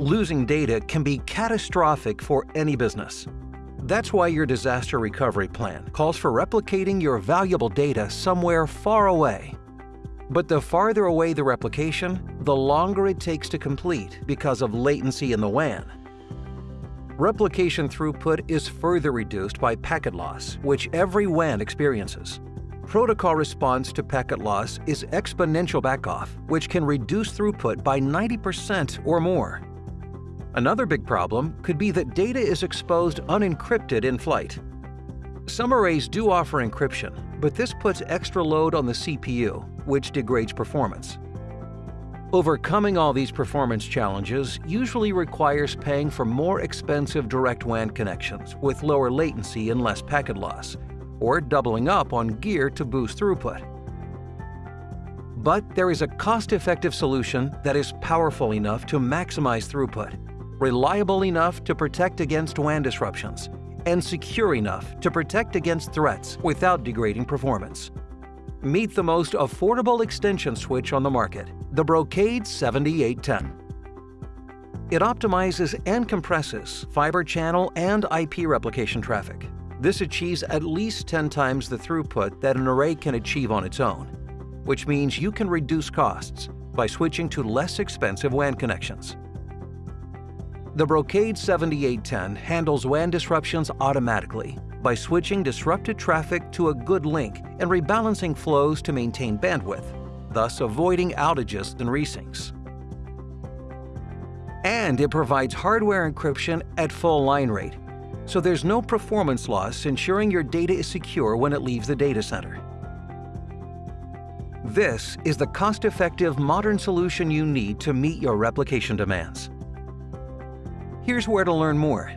Losing data can be catastrophic for any business. That's why your disaster recovery plan calls for replicating your valuable data somewhere far away. But the farther away the replication, the longer it takes to complete because of latency in the WAN. Replication throughput is further reduced by packet loss, which every WAN experiences. Protocol response to packet loss is exponential backoff, which can reduce throughput by 90% or more. Another big problem could be that data is exposed unencrypted in flight. Some arrays do offer encryption, but this puts extra load on the CPU, which degrades performance. Overcoming all these performance challenges usually requires paying for more expensive direct WAN connections with lower latency and less packet loss, or doubling up on gear to boost throughput. But there is a cost-effective solution that is powerful enough to maximize throughput reliable enough to protect against WAN disruptions, and secure enough to protect against threats without degrading performance. Meet the most affordable extension switch on the market, the Brocade 7810. It optimizes and compresses fiber channel and IP replication traffic. This achieves at least 10 times the throughput that an array can achieve on its own, which means you can reduce costs by switching to less expensive WAN connections. The Brocade 7810 handles WAN disruptions automatically by switching disrupted traffic to a good link and rebalancing flows to maintain bandwidth, thus avoiding outages and resyncs. And it provides hardware encryption at full line rate, so there's no performance loss ensuring your data is secure when it leaves the data center. This is the cost-effective modern solution you need to meet your replication demands. Here's where to learn more.